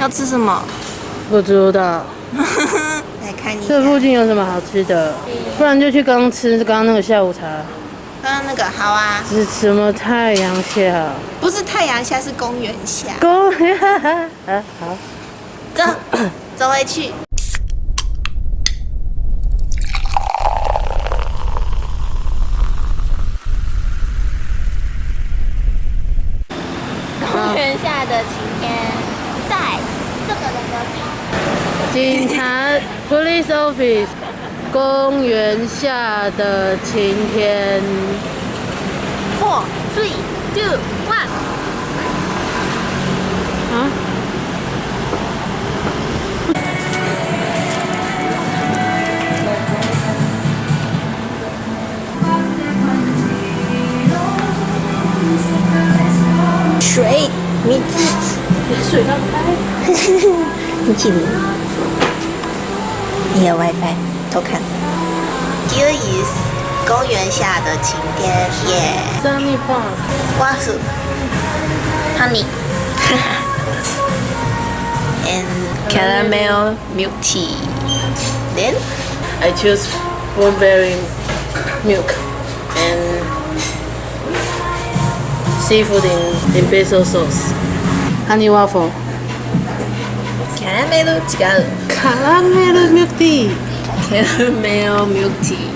要吃什么？不知道。来看一下。这附近有什么好吃的？不然就去刚刚吃刚刚那个下午茶。刚刚那个好啊。是什么太阳下？不是太阳下，是公园下。公园啊，好。走，走回去。公园下的晴天，在这个人隔壁。警察，Police Office，公园下的晴天。Four, three, two, one。啊？水，米字，水上开。你起名。你有 WiFi，偷看。Here is 公园下的晴天，耶。Sunny Park。瓜薯。Honey。And caramel milk tea. Then I choose blueberry milk and seafood in, in basil sauce. Honey waffle. caramel 違う。Caramel milk tea. caramel milk tea.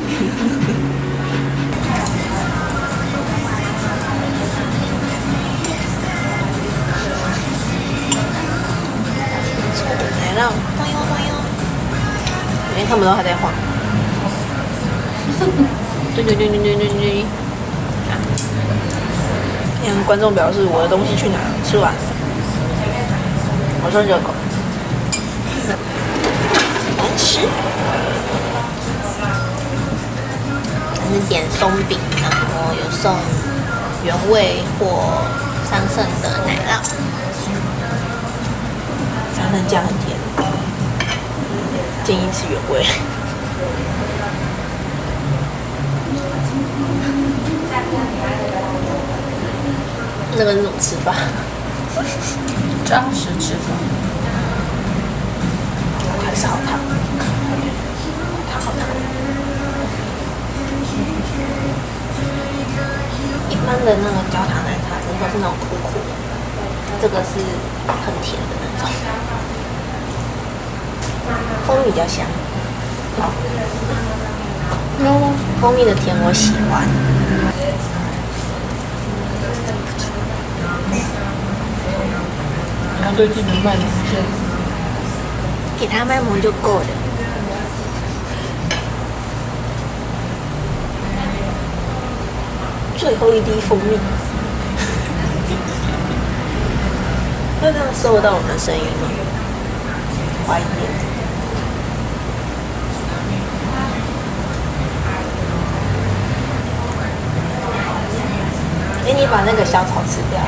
来了，咚哟咚哟，连他们都还在晃。对对对对对对对。看观众表示我的东西去哪了？吃完了。我说热狗。难吃。我是点松饼，然后有送原味或桑葚的奶酪。桑葚酱很甜，建议吃原味。那个是怎么吃法？扎实吃法。还是好烫，烫好烫。一般的那个焦糖奶茶，真的是那种苦苦的，这个是很甜的那种，蜂蜜比较香。好，蜂蜜的甜我喜欢。然后对自己卖萌先。给他卖萌就够了。最后一滴蜂蜜，会这样收到我们的声音吗？怀疑。哎，你把那个小草吃掉，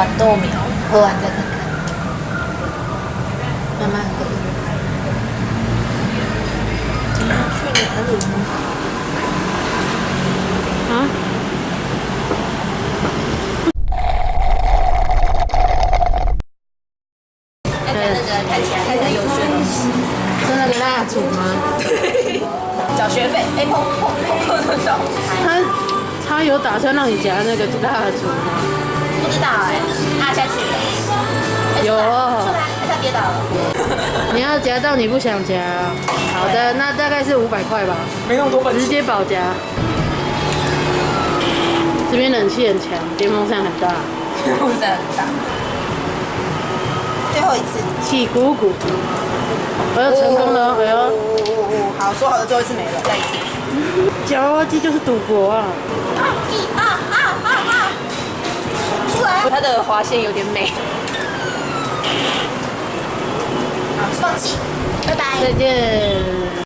豌豆苗，喝完再看看。慢慢喝。今天去哪里呢？啊？要看那个看起来还很有趣的东西。是那个蜡烛吗？缴学费，哎砰砰砰砰缴。他他有打算让你夹那个蜡烛吗？不知道哎，啊下去了。有他跌倒了。你要夹到你不想夹。好的，那大概是五百块吧。没那么多直接保夹。这边冷气很强，电风扇很大。电风扇很大。最后一次。气鼓鼓。我要成功了，哎呦。好，说好的最后一次没了，再一次。夹娃娃机就是赌博啊！啊啊啊啊啊！它的滑线有点美。好，放弃，拜拜，再见。